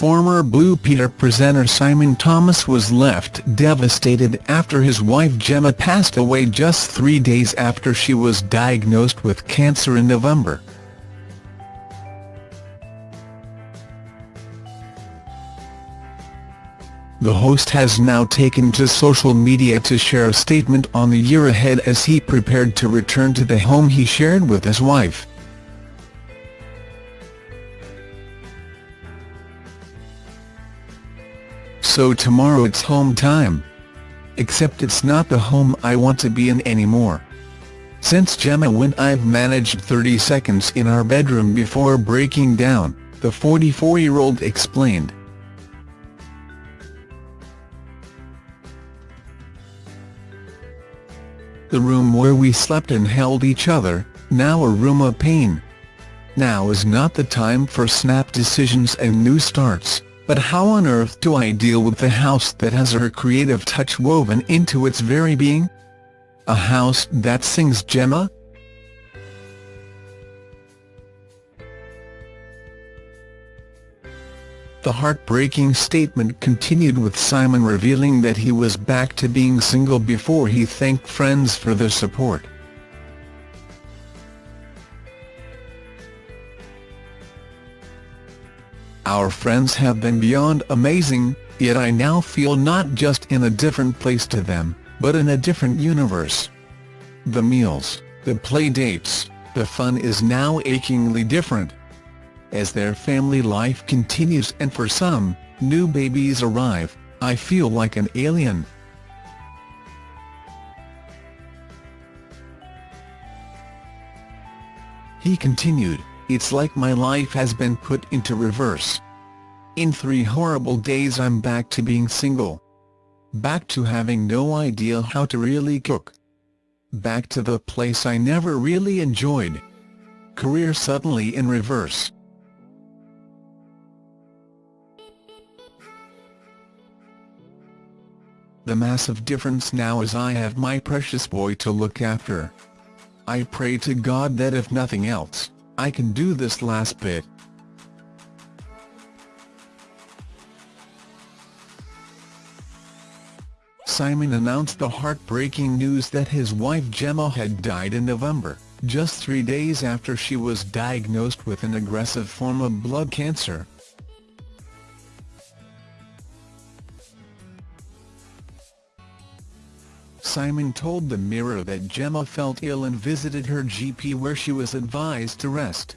Former Blue Peter presenter Simon Thomas was left devastated after his wife Gemma passed away just three days after she was diagnosed with cancer in November. The host has now taken to social media to share a statement on the year ahead as he prepared to return to the home he shared with his wife. So tomorrow it's home time. Except it's not the home I want to be in anymore. Since Gemma went I've managed 30 seconds in our bedroom before breaking down, the 44-year-old explained. the room where we slept and held each other, now a room of pain. Now is not the time for snap decisions and new starts, but how on earth do I deal with the house that has her creative touch woven into its very being? A house that sings Gemma? The heartbreaking statement continued with Simon revealing that he was back to being single before he thanked friends for their support. Our friends have been beyond amazing, yet I now feel not just in a different place to them, but in a different universe. The meals, the play dates, the fun is now achingly different as their family life continues and for some, new babies arrive, I feel like an alien. He continued, it's like my life has been put into reverse. In three horrible days I'm back to being single. Back to having no idea how to really cook. Back to the place I never really enjoyed. Career suddenly in reverse. The massive difference now is I have my precious boy to look after. I pray to God that if nothing else, I can do this last bit. Simon announced the heartbreaking news that his wife Gemma had died in November, just three days after she was diagnosed with an aggressive form of blood cancer. Simon told the Mirror that Gemma felt ill and visited her GP where she was advised to rest.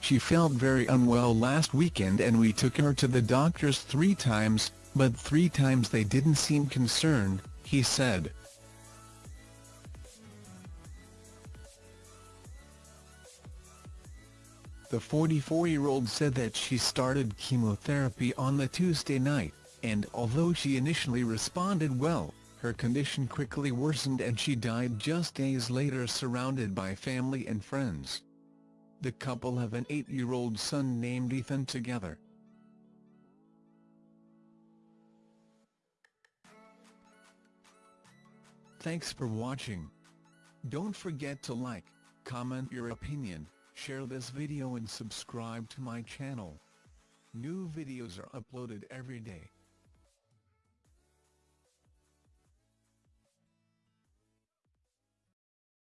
She felt very unwell last weekend and we took her to the doctors three times, but three times they didn't seem concerned, he said. The 44-year-old said that she started chemotherapy on the Tuesday night, and although she initially responded well, her condition quickly worsened and she died just days later surrounded by family and friends. The couple have an eight-year-old son named Ethan together. Thanks for watching. Don't forget to like, comment your opinion, Share this video and subscribe to my channel. New videos are uploaded every day.